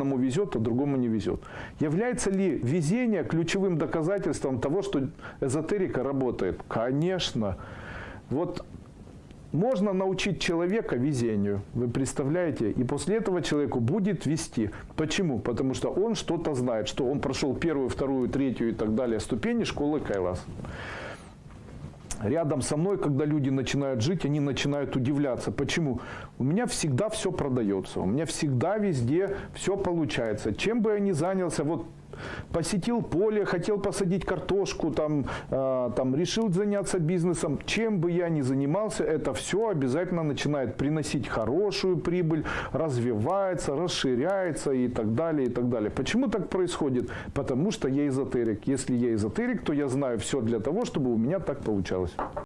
одному везет, а другому не везет. Является ли везение ключевым доказательством того, что эзотерика работает? Конечно. Вот можно научить человека везению, вы представляете? И после этого человеку будет вести. Почему? Потому что он что-то знает, что он прошел первую, вторую, третью и так далее ступени школы Кайлас. Рядом со мной, когда люди начинают жить, они начинают удивляться. Почему? У меня всегда все продается, у меня всегда везде все получается. Чем бы я ни занялся, вот посетил поле, хотел посадить картошку, там, э, там решил заняться бизнесом. Чем бы я ни занимался, это все обязательно начинает приносить хорошую прибыль, развивается, расширяется и так далее, и так далее. Почему так происходит? Потому что я эзотерик. Если я эзотерик, то я знаю все для того, чтобы у меня так получалось.